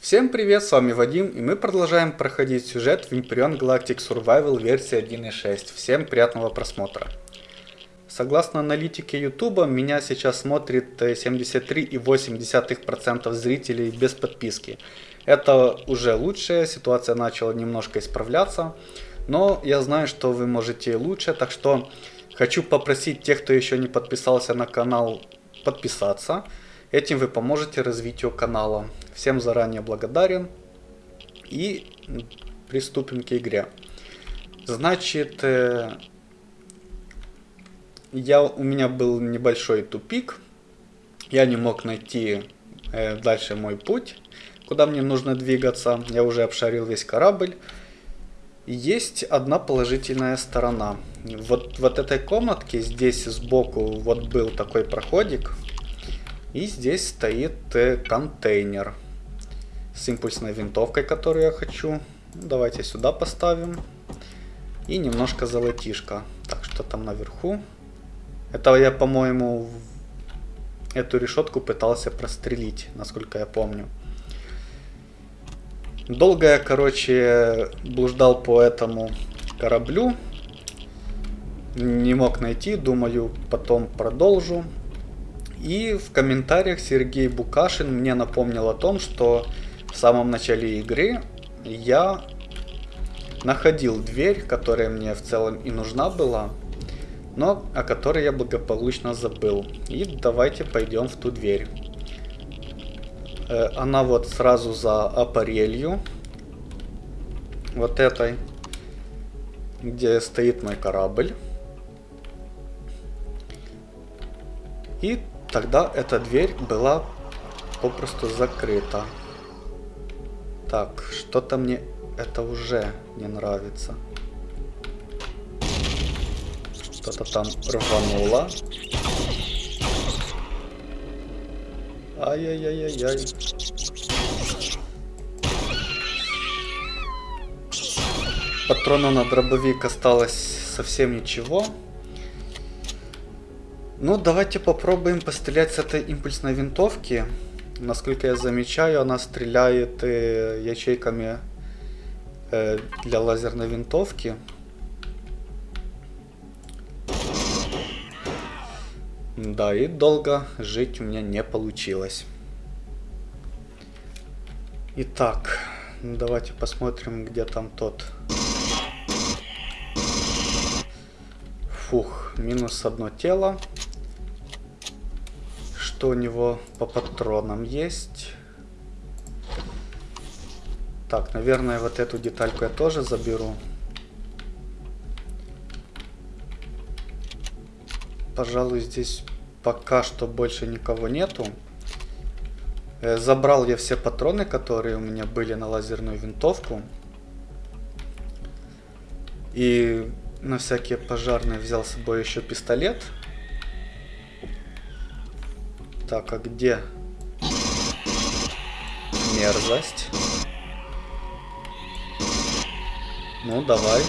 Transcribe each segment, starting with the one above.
Всем привет, с вами Вадим, и мы продолжаем проходить сюжет в Vampirion Galactic Survival версии 1.6. Всем приятного просмотра. Согласно аналитике YouTube, меня сейчас смотрит 73,8% зрителей без подписки. Это уже лучше, ситуация начала немножко исправляться, но я знаю, что вы можете лучше, так что хочу попросить тех, кто еще не подписался на канал, подписаться. Этим вы поможете развитию канала. Всем заранее благодарен. И приступим к игре. Значит, э, я, у меня был небольшой тупик. Я не мог найти э, дальше мой путь, куда мне нужно двигаться. Я уже обшарил весь корабль. Есть одна положительная сторона. Вот, вот этой комнатке здесь сбоку вот был такой проходик. И здесь стоит э, контейнер с импульсной винтовкой, которую я хочу. Давайте сюда поставим. И немножко золотишка. Так, что там наверху? Это я, по-моему, эту решетку пытался прострелить, насколько я помню. Долго я, короче, блуждал по этому кораблю. Не мог найти, думаю, потом продолжу. И в комментариях Сергей Букашин мне напомнил о том, что в самом начале игры я находил дверь, которая мне в целом и нужна была, но о которой я благополучно забыл. И давайте пойдем в ту дверь. Э, она вот сразу за аппарелью. Вот этой. Где стоит мой корабль. И тогда эта дверь была попросту закрыта. Так, что-то мне это уже не нравится. Что-то там рвануло. Ай-яй-яй-яй-яй. Патрона на дробовик осталось совсем ничего. Ну, давайте попробуем пострелять с этой импульсной винтовки. Насколько я замечаю, она стреляет э, ячейками э, для лазерной винтовки. Да, и долго жить у меня не получилось. Итак, давайте посмотрим, где там тот. Фух, минус одно тело что у него по патронам есть. Так, наверное, вот эту детальку я тоже заберу. Пожалуй, здесь пока что больше никого нету. Э, забрал я все патроны, которые у меня были на лазерную винтовку. И на всякие пожарные взял с собой еще пистолет. Так, а где мерзость? Ну, давай.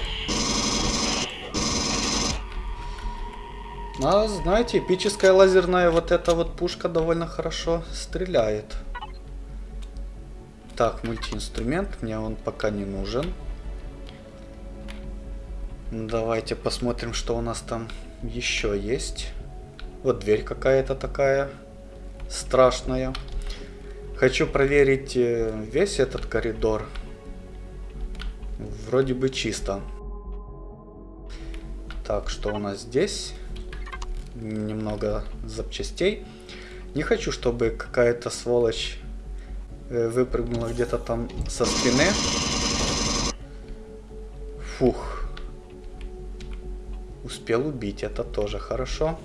А, знаете, эпическая лазерная вот эта вот пушка довольно хорошо стреляет. Так, мультиинструмент, мне он пока не нужен. Давайте посмотрим, что у нас там еще есть. Вот дверь какая-то такая страшная. Хочу проверить э, весь этот коридор. Вроде бы чисто. Так, что у нас здесь? Немного запчастей. Не хочу, чтобы какая-то сволочь э, выпрыгнула где-то там со спины. Фух. Успел убить, это тоже хорошо.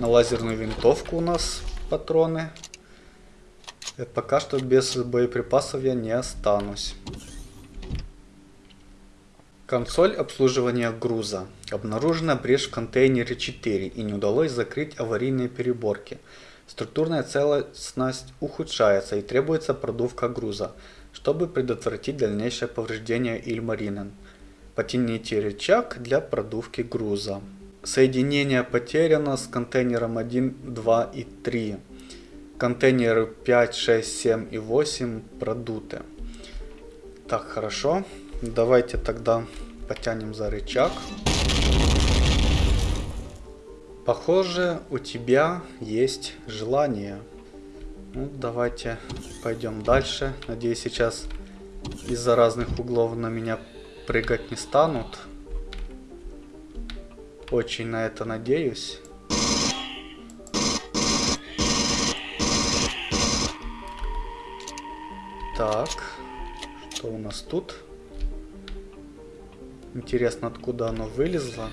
На лазерную винтовку у нас патроны. Пока что без боеприпасов я не останусь. Консоль обслуживания груза. Обнаружена брешь в контейнере 4 и не удалось закрыть аварийные переборки. Структурная целостность ухудшается и требуется продувка груза, чтобы предотвратить дальнейшее повреждение Ильмаринен. Потяните рычаг для продувки груза. Соединение потеряно с контейнером 1, 2 и 3. контейнеры 5, 6, 7 и 8 продуты. Так, хорошо. Давайте тогда потянем за рычаг. Похоже, у тебя есть желание. Ну, давайте пойдем дальше. Надеюсь, сейчас из-за разных углов на меня прыгать не станут. Очень на это надеюсь. Так, что у нас тут? Интересно, откуда оно вылезло.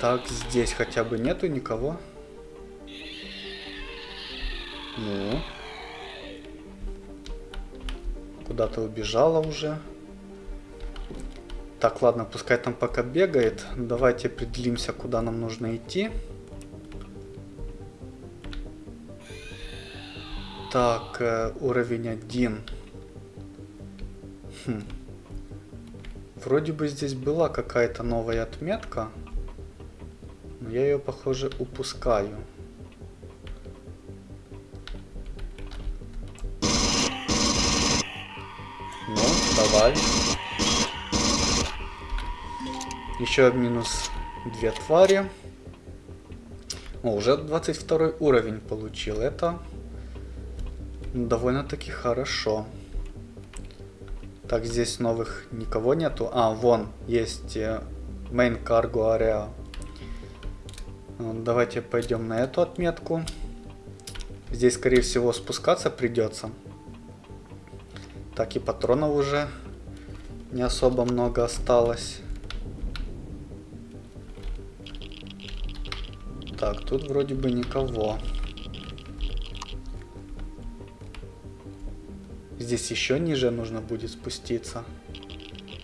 Так, здесь хотя бы нету никого. Ну. Куда-то убежала уже. Так, ладно, пускай там пока бегает. Давайте определимся, куда нам нужно идти. Так, э, уровень 1. Хм. Вроде бы здесь была какая-то новая отметка. Но я ее, похоже, упускаю. Давай. Еще минус две твари. О, уже 22 уровень получил. Это довольно-таки хорошо. Так, здесь новых никого нету. А, вон, есть э, Main Cargo Area. Давайте пойдем на эту отметку. Здесь, скорее всего, спускаться придется. Так, и патронов уже не особо много осталось. Так, тут вроде бы никого. Здесь еще ниже нужно будет спуститься.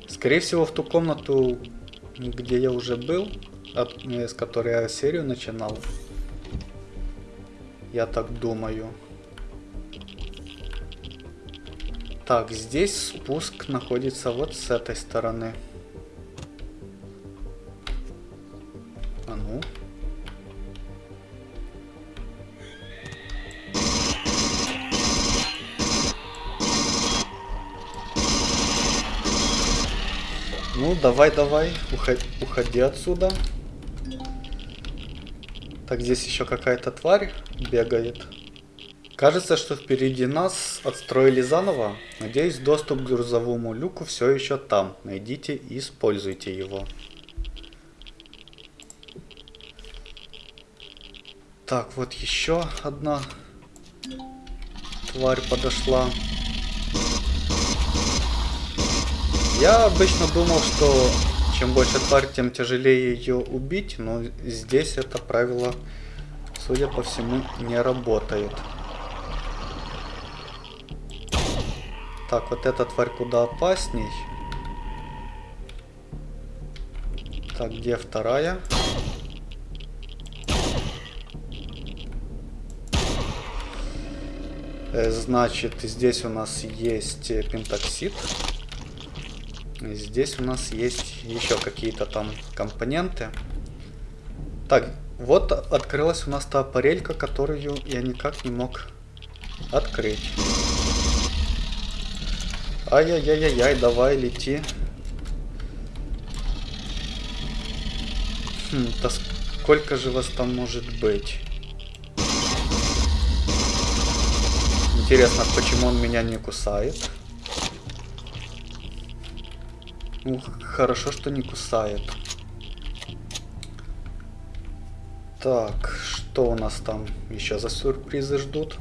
Скорее всего, в ту комнату, где я уже был, от, с которой я серию начинал. Я так думаю. Так, здесь спуск находится вот с этой стороны. А ну. Ну, давай, давай, уходи, уходи отсюда. Так, здесь еще какая-то тварь бегает. Кажется, что впереди нас отстроили заново. Надеюсь, доступ к грузовому люку все еще там. Найдите и используйте его. Так, вот еще одна тварь подошла. Я обычно думал, что чем больше тварь, тем тяжелее ее убить, но здесь это правило, судя по всему, не работает. Так, вот эта тварь куда опасней. Так, где вторая? Э, значит, здесь у нас есть пентоксид. Здесь у нас есть еще какие-то там компоненты. Так, вот открылась у нас та аппарелька, которую я никак не мог открыть. Ай-яй-яй-яй, давай, лети. Хм, да сколько же вас там может быть? Интересно, почему он меня не кусает? Ну, хорошо, что не кусает. Так, что у нас там еще за сюрпризы ждут?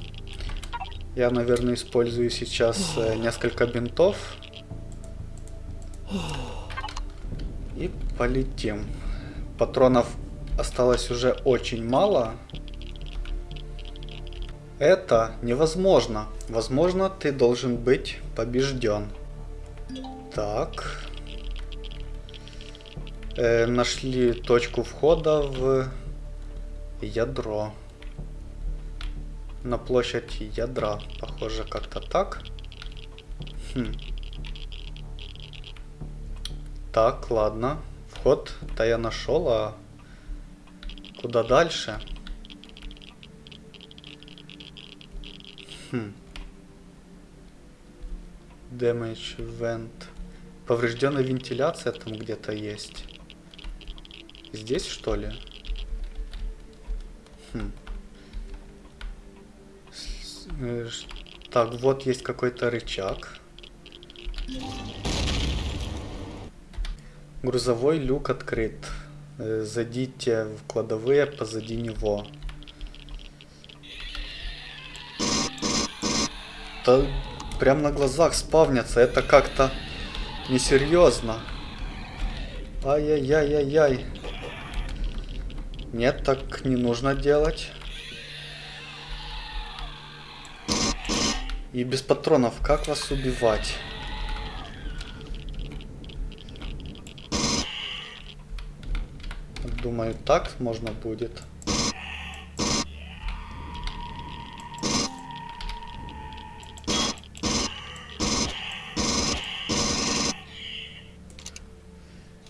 Я, наверное, использую сейчас э, несколько бинтов. И полетим. Патронов осталось уже очень мало. Это невозможно. Возможно, ты должен быть побежден. Так э, нашли точку входа в ядро. На площадь ядра. Похоже, как-то так. Хм. Так, ладно. Вход-то я нашел, а куда дальше? Хм. Damage vent. Поврежденная вентиляция там где-то есть. Здесь что ли? Хм. Э, так, вот есть какой-то рычаг. Грузовой люк открыт. Э, зайдите в кладовые позади него. Да прям на глазах спавнятся. Это как-то несерьезно. Ай-яй-яй-яй-яй. Нет, так не нужно делать. И без патронов как вас убивать? Думаю, так можно будет.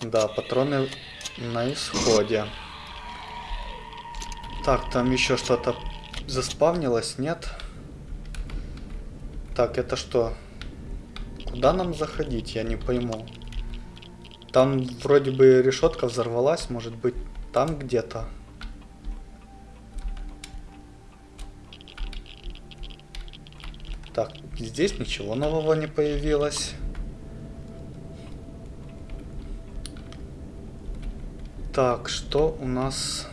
Да, патроны на исходе. Так, там еще что-то заспавнилось, нет? Так, это что? Куда нам заходить, я не пойму. Там вроде бы решетка взорвалась, может быть там где-то. Так, здесь ничего нового не появилось. Так, что у нас...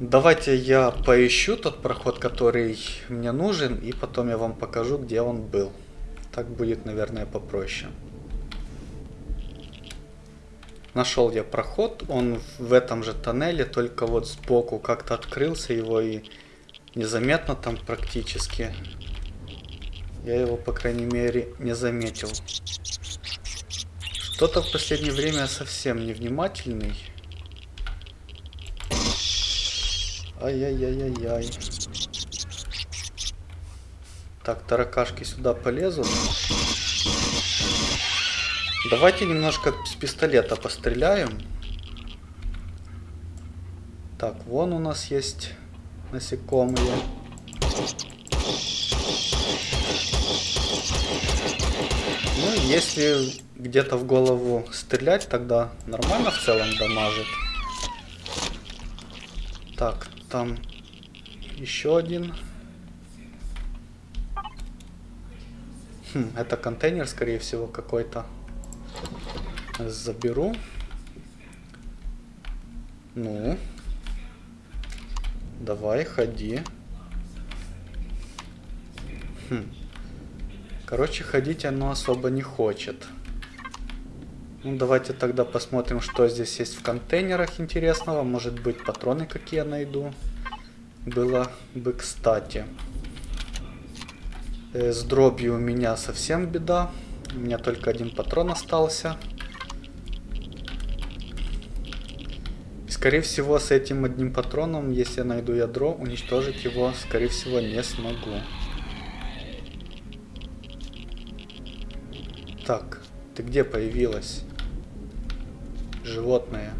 Давайте я поищу тот проход, который мне нужен, и потом я вам покажу, где он был. Так будет, наверное, попроще. Нашел я проход, он в этом же тоннеле, только вот сбоку как-то открылся его и незаметно там практически. Я его, по крайней мере, не заметил. Что-то в последнее время совсем невнимательный. Ай-яй-яй-яй-яй. Так, таракашки сюда полезут. Давайте немножко с пистолета постреляем. Так, вон у нас есть насекомые. Ну, если где-то в голову стрелять, тогда нормально в целом дамажит. Так, там еще один. Хм, это контейнер, скорее всего, какой-то. Заберу. Ну. Давай, ходи. Хм. Короче, ходить оно особо не хочет. Ну, давайте тогда посмотрим, что здесь есть в контейнерах интересного. Может быть, патроны какие я найду. Было бы кстати. Э, с дробью у меня совсем беда. У меня только один патрон остался. Скорее всего, с этим одним патроном, если я найду ядро, уничтожить его, скорее всего, не смогу. Так, ты где появилась? Животное.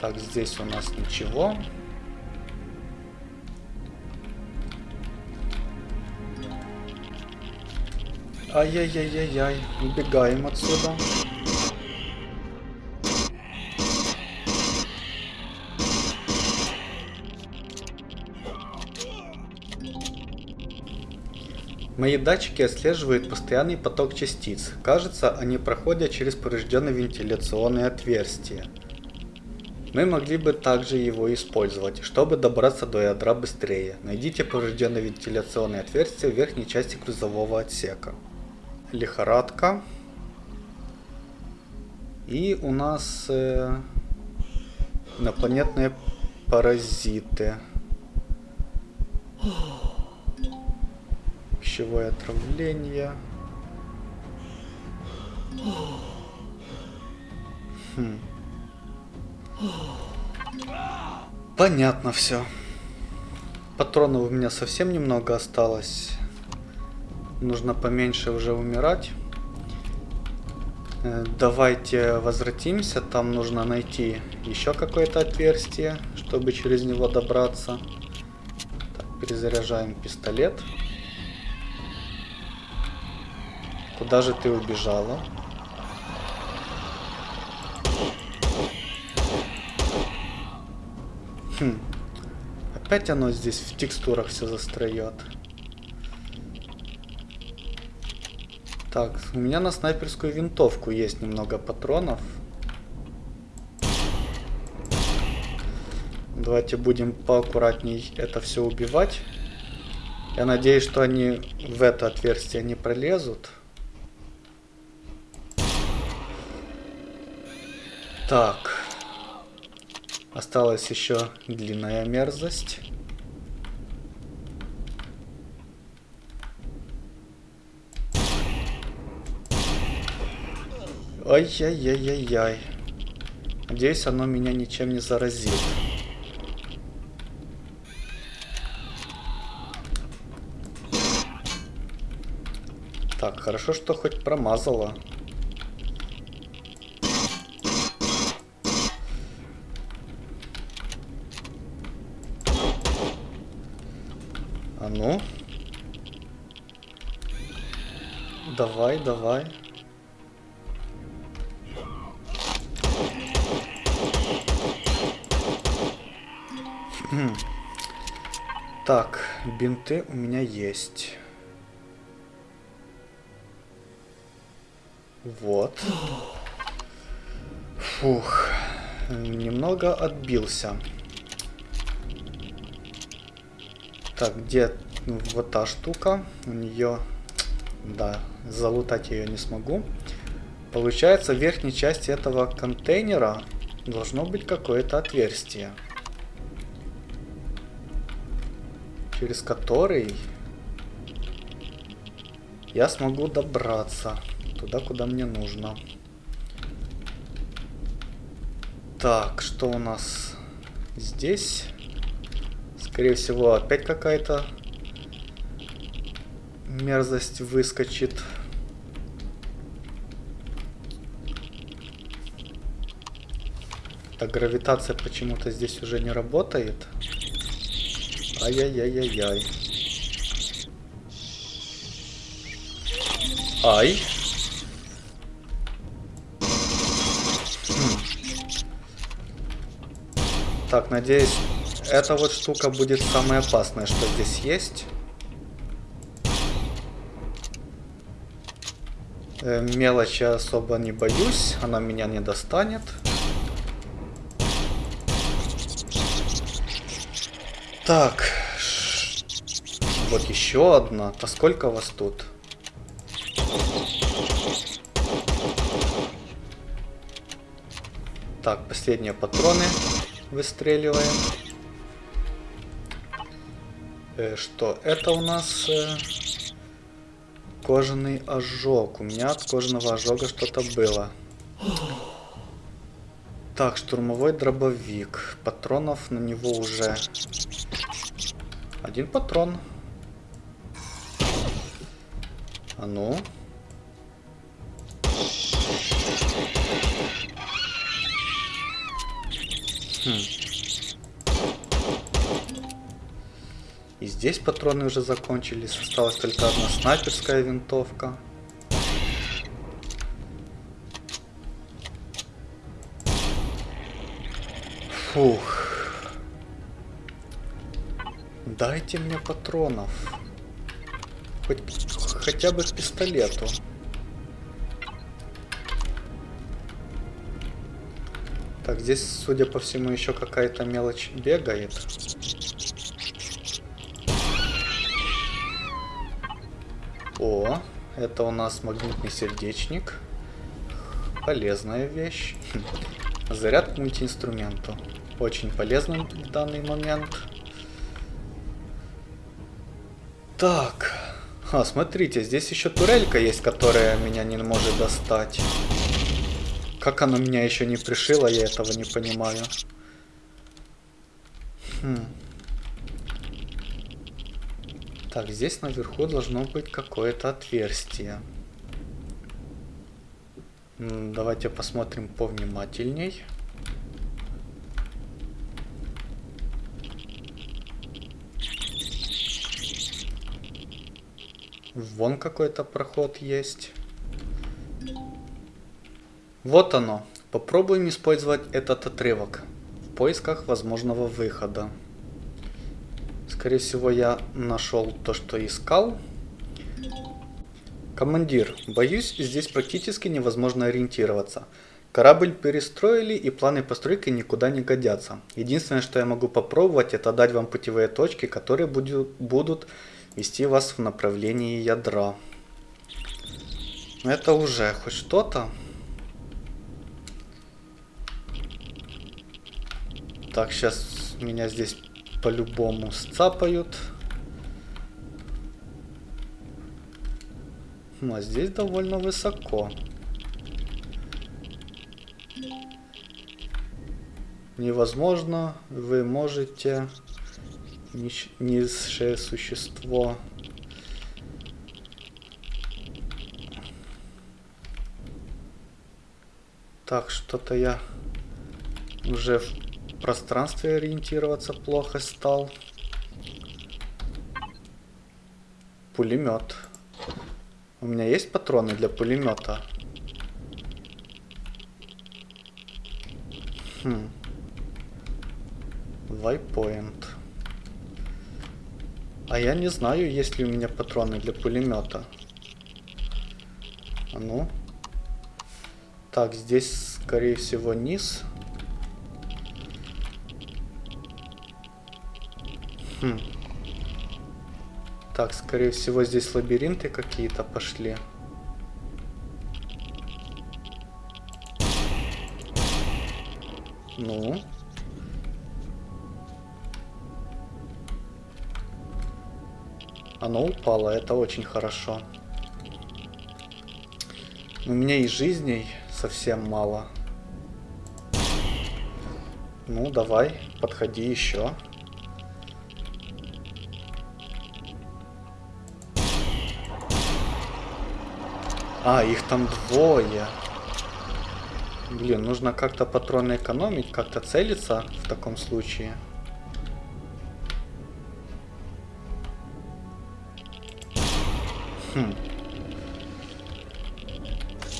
Так, здесь у нас ничего. Ай-яй-яй-яй-яй, убегаем отсюда. Мои датчики отслеживают постоянный поток частиц. Кажется, они проходят через поврежденные вентиляционные отверстия. Мы могли бы также его использовать, чтобы добраться до ядра быстрее. Найдите поврежденные вентиляционные отверстия в верхней части грузового отсека. Лихорадка. И у нас э, инопланетные паразиты пищевое отравление. Хм. Понятно все. Патронов у меня совсем немного осталось. Нужно поменьше уже умирать. Э, давайте возвратимся. Там нужно найти еще какое-то отверстие, чтобы через него добраться. Так, перезаряжаем пистолет. Куда же ты убежала? Хм. Опять оно здесь в текстурах все застроет. Так, у меня на снайперскую винтовку есть немного патронов. Давайте будем поаккуратней это все убивать. Я надеюсь, что они в это отверстие не пролезут. Так. Осталась еще длинная мерзость. Ай-яй-яй-яй-яй. Надеюсь, оно меня ничем не заразит. Так, хорошо, что хоть промазала. Давай, давай. Так, бинты у меня есть. Вот. Фух. Немного отбился. Так, где вот та штука? У нее... Да, залутать ее не смогу. Получается, в верхней части этого контейнера должно быть какое-то отверстие. через который я смогу добраться туда, куда мне нужно. Так, что у нас здесь? Скорее всего, опять какая-то мерзость выскочит. Так, гравитация почему-то здесь уже не работает. Ай-яй-яй-яй-яй. Ай. Так, надеюсь, эта вот штука будет самая опасная, что здесь есть. Мелочи особо не боюсь, она меня не достанет. Так. Вот еще одна. А сколько вас тут? Так, последние патроны выстреливаем. Э, что? Это у нас э, кожаный ожог. У меня от кожаного ожога что-то было. Так, штурмовой дробовик. Патронов на него уже один патрон. А ну. Хм. И здесь патроны уже закончились. Осталась только одна снайперская винтовка. Фух. Дайте мне патронов. Хоть хотя бы к пистолету. Так, здесь, судя по всему, еще какая-то мелочь бегает. Это у нас магнитный сердечник. Полезная вещь. Заряд к мультиинструменту. Очень полезный в данный момент. Так. А, смотрите, здесь еще турелька есть, которая меня не может достать. Как она меня еще не пришила, я этого не понимаю. Хм. Так, здесь наверху должно быть какое-то отверстие. Давайте посмотрим повнимательней. Вон какой-то проход есть. Вот оно. Попробуем использовать этот отрывок в поисках возможного выхода. Скорее всего, я нашел то, что искал. Командир, боюсь, здесь практически невозможно ориентироваться. Корабль перестроили и планы постройки никуда не годятся. Единственное, что я могу попробовать, это дать вам путевые точки, которые будут вести вас в направлении ядра. Это уже хоть что-то. Так, сейчас меня здесь по-любому сцапают. Ну, а здесь довольно высоко. Невозможно, вы можете низшее существо. Так, что-то я уже пространстве ориентироваться плохо стал. Пулемет. У меня есть патроны для пулемета? Хм. Вайпоинт. А я не знаю, есть ли у меня патроны для пулемета. А ну. Так, здесь, скорее всего, низ. Хм. Так, скорее всего, здесь лабиринты какие-то пошли. Ну. Оно упало, это очень хорошо. У меня и жизней совсем мало. Ну, давай, подходи еще. А, их там двое. Блин, нужно как-то патроны экономить, как-то целиться в таком случае. Хм.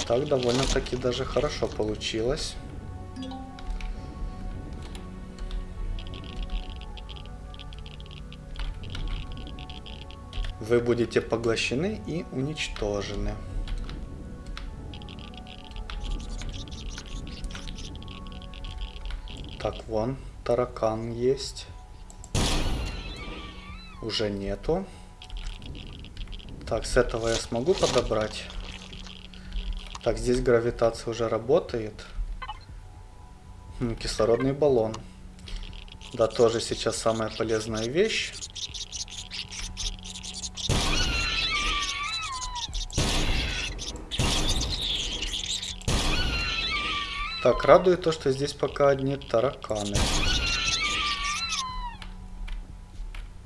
Так довольно-таки даже хорошо получилось. Вы будете поглощены и уничтожены. Так, вон таракан есть. Уже нету. Так, с этого я смогу подобрать. Так, здесь гравитация уже работает. Хм, кислородный баллон. Да, тоже сейчас самая полезная вещь. Так, радует то, что здесь пока одни тараканы.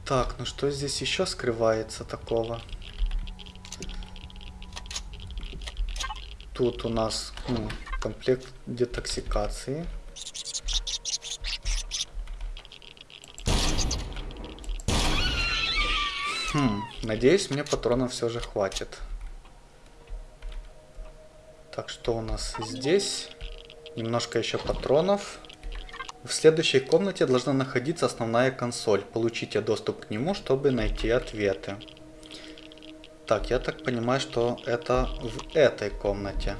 Так, ну что здесь еще скрывается такого? Тут у нас ну, комплект детоксикации. Хм, надеюсь, мне патронов все же хватит. Так, что у нас здесь? Немножко еще патронов. В следующей комнате должна находиться основная консоль. Получите доступ к нему, чтобы найти ответы. Так, я так понимаю, что это в этой комнате.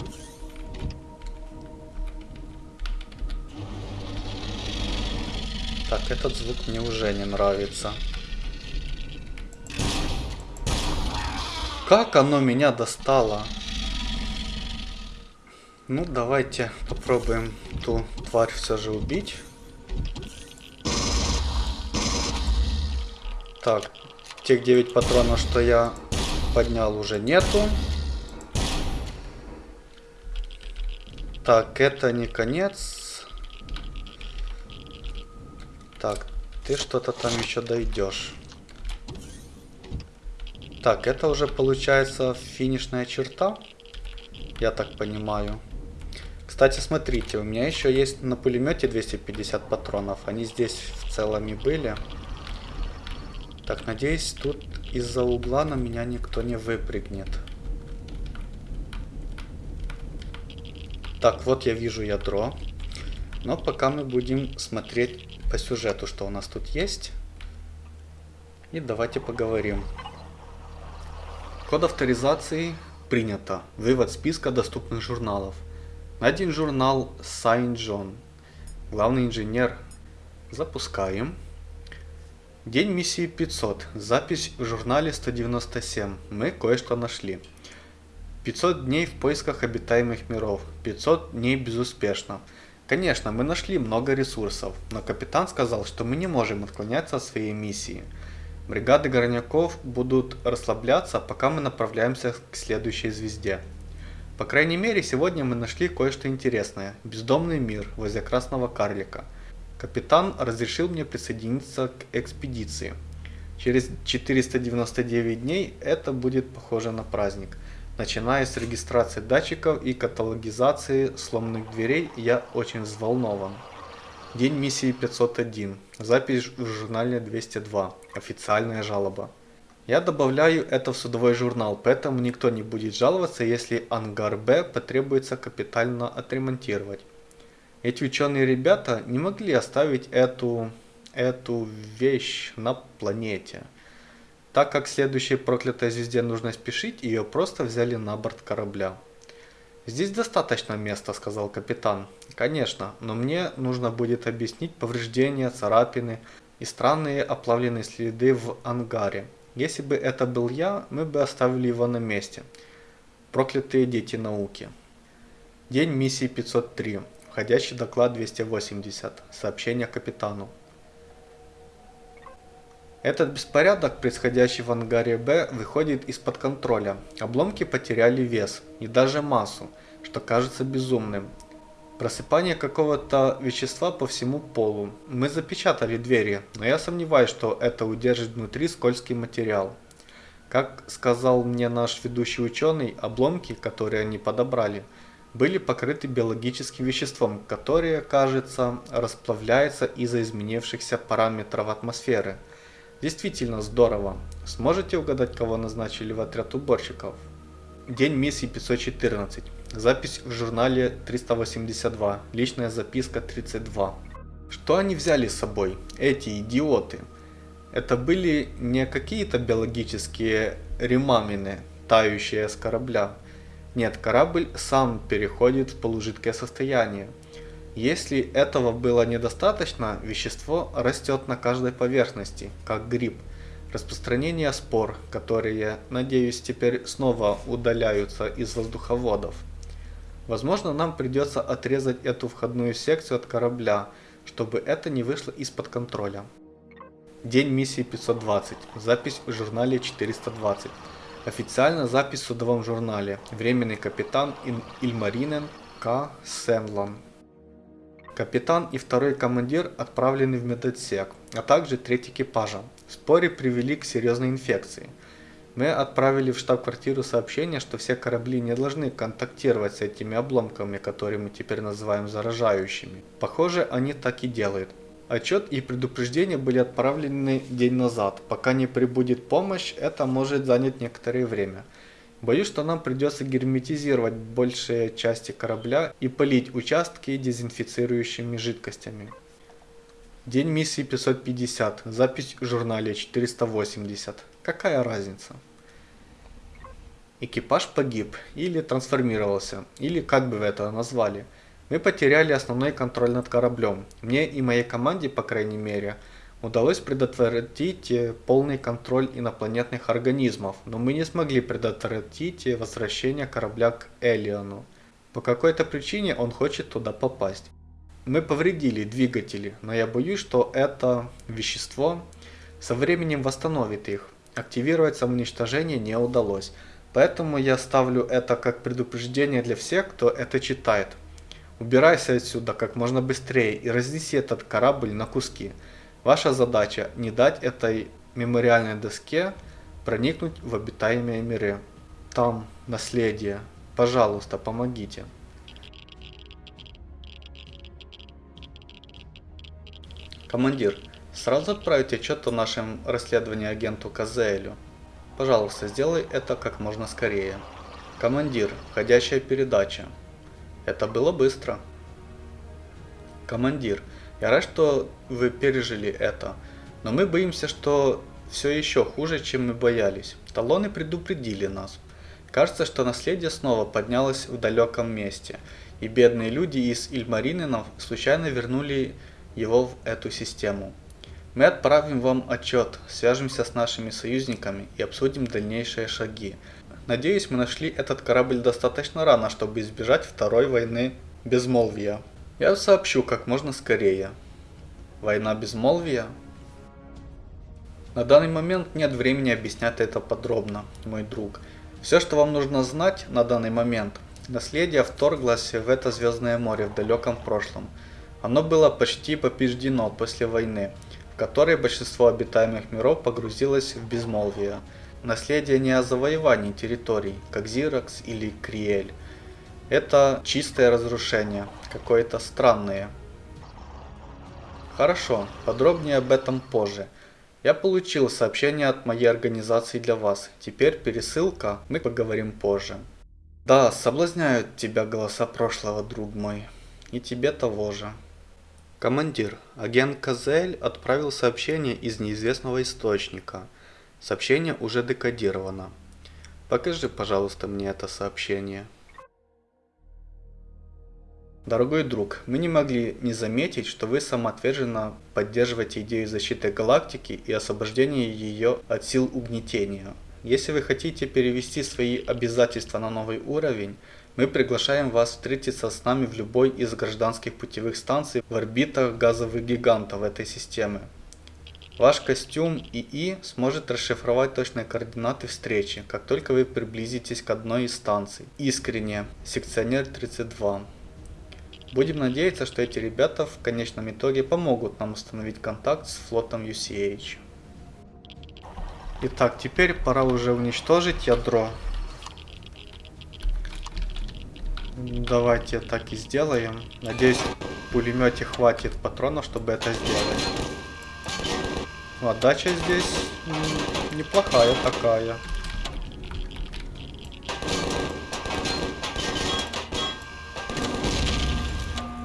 Так, этот звук мне уже не нравится. Как оно меня достало? Ну, давайте попробуем ту тварь все же убить. Так, тех 9 патронов, что я поднял, уже нету. Так, это не конец. Так, ты что-то там еще дойдешь. Так, это уже получается финишная черта, я так понимаю. Кстати, смотрите, у меня еще есть на пулемете 250 патронов. Они здесь в целом и были. Так, надеюсь, тут из-за угла на меня никто не выпрыгнет. Так, вот я вижу ядро. Но пока мы будем смотреть по сюжету, что у нас тут есть. И давайте поговорим. Код авторизации принято. Вывод списка доступных журналов. Один журнал Сайн Джон. Главный инженер. Запускаем. День миссии 500. Запись в журнале 197. Мы кое-что нашли. 500 дней в поисках обитаемых миров. 500 дней безуспешно. Конечно, мы нашли много ресурсов, но капитан сказал, что мы не можем отклоняться от своей миссии. Бригады горняков будут расслабляться, пока мы направляемся к следующей звезде. По крайней мере, сегодня мы нашли кое-что интересное. Бездомный мир возле Красного Карлика. Капитан разрешил мне присоединиться к экспедиции. Через 499 дней это будет похоже на праздник. Начиная с регистрации датчиков и каталогизации сломанных дверей, я очень взволнован. День миссии 501. Запись в журнале 202. Официальная жалоба. Я добавляю это в судовой журнал, поэтому никто не будет жаловаться, если ангар Б потребуется капитально отремонтировать. Эти ученые ребята не могли оставить эту, эту вещь на планете. Так как следующей проклятой звезде нужно спешить, ее просто взяли на борт корабля. «Здесь достаточно места», — сказал капитан. «Конечно, но мне нужно будет объяснить повреждения, царапины и странные оплавленные следы в ангаре. Если бы это был я, мы бы оставили его на месте. Проклятые дети науки». День миссии 503. Входящий доклад 280. Сообщение капитану. Этот беспорядок, происходящий в ангаре Б, выходит из-под контроля. Обломки потеряли вес и даже массу, что кажется безумным. Просыпание какого-то вещества по всему полу. Мы запечатали двери, но я сомневаюсь, что это удержит внутри скользкий материал. Как сказал мне наш ведущий ученый, обломки, которые они подобрали, были покрыты биологическим веществом, которое, кажется, расплавляется из-за изменившихся параметров атмосферы – Действительно здорово. Сможете угадать, кого назначили в отряд уборщиков? День миссии 514. Запись в журнале 382. Личная записка 32. Что они взяли с собой, эти идиоты? Это были не какие-то биологические ремамины, тающие с корабля. Нет, корабль сам переходит в полужидкое состояние. Если этого было недостаточно, вещество растет на каждой поверхности, как гриб. Распространение спор, которые, надеюсь, теперь снова удаляются из воздуховодов. Возможно, нам придется отрезать эту входную секцию от корабля, чтобы это не вышло из-под контроля. День миссии 520. Запись в журнале 420. Официально запись в судовом журнале. Временный капитан Ильмаринен К. Сенлан. Капитан и второй командир отправлены в медотсек, а также треть экипажа. Споры привели к серьезной инфекции. Мы отправили в штаб-квартиру сообщение, что все корабли не должны контактировать с этими обломками, которые мы теперь называем заражающими. Похоже, они так и делают. Отчет и предупреждения были отправлены день назад. Пока не прибудет помощь, это может занять некоторое время. Боюсь, что нам придется герметизировать большие части корабля и полить участки дезинфицирующими жидкостями. День миссии 550. Запись в журнале 480. Какая разница? Экипаж погиб или трансформировался, или как бы вы это назвали. Мы потеряли основной контроль над кораблем. Мне и моей команде, по крайней мере, Удалось предотвратить э, полный контроль инопланетных организмов, но мы не смогли предотвратить э, возвращение корабля к Элиону. По какой-то причине он хочет туда попасть. Мы повредили двигатели, но я боюсь, что это вещество со временем восстановит их. Активировать самоуничтожение не удалось, поэтому я ставлю это как предупреждение для всех, кто это читает. Убирайся отсюда как можно быстрее и разнеси этот корабль на куски. Ваша задача не дать этой мемориальной доске проникнуть в обитаемые миры. Там наследие. Пожалуйста, помогите. Командир, сразу отправить отчет о нашем расследовании агенту Казелю. Пожалуйста, сделай это как можно скорее. Командир, входящая передача. Это было быстро. Командир, я рад, что вы пережили это, но мы боимся, что все еще хуже, чем мы боялись. Талоны предупредили нас. Кажется, что наследие снова поднялось в далеком месте, и бедные люди из Ильмариненов случайно вернули его в эту систему. Мы отправим вам отчет, свяжемся с нашими союзниками и обсудим дальнейшие шаги. Надеюсь, мы нашли этот корабль достаточно рано, чтобы избежать второй войны безмолвия. Я сообщу как можно скорее. Война безмолвия? На данный момент нет времени объяснять это подробно, мой друг. Все, что вам нужно знать на данный момент, наследие вторглось в это Звездное море в далеком прошлом. Оно было почти побеждено после войны, в которой большинство обитаемых миров погрузилось в безмолвие. Наследие не о завоевании территорий, как Зиракс или Криэль. Это чистое разрушение, какое-то странное. Хорошо, подробнее об этом позже. Я получил сообщение от моей организации для вас. Теперь пересылка, мы поговорим позже. Да, соблазняют тебя голоса прошлого, друг мой. И тебе того же. Командир, агент Казель отправил сообщение из неизвестного источника. Сообщение уже декодировано. Покажи, пожалуйста, мне это сообщение. Дорогой друг, мы не могли не заметить, что вы самоотверженно поддерживаете идею защиты галактики и освобождения ее от сил угнетения. Если вы хотите перевести свои обязательства на новый уровень, мы приглашаем вас встретиться с нами в любой из гражданских путевых станций в орбитах газовых гигантов этой системы. Ваш костюм ИИ сможет расшифровать точные координаты встречи, как только вы приблизитесь к одной из станций. Искренне, секционер 32. Будем надеяться, что эти ребята в конечном итоге помогут нам установить контакт с флотом UCH. Итак, теперь пора уже уничтожить ядро Давайте так и сделаем. Надеюсь, в пулемете хватит патронов, чтобы это сделать. Отдача здесь неплохая такая.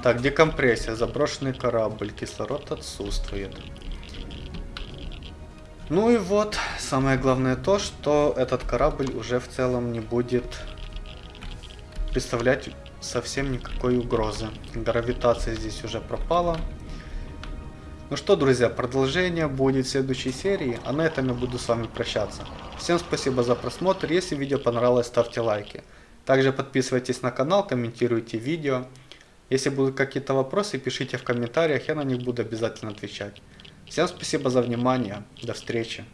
Так, декомпрессия, заброшенный корабль, кислород отсутствует. Ну и вот, самое главное то, что этот корабль уже в целом не будет представлять совсем никакой угрозы. Гравитация здесь уже пропала. Ну что, друзья, продолжение будет в следующей серии, а на этом я буду с вами прощаться. Всем спасибо за просмотр, если видео понравилось, ставьте лайки. Также подписывайтесь на канал, комментируйте видео. Если будут какие-то вопросы, пишите в комментариях, я на них буду обязательно отвечать. Всем спасибо за внимание, до встречи.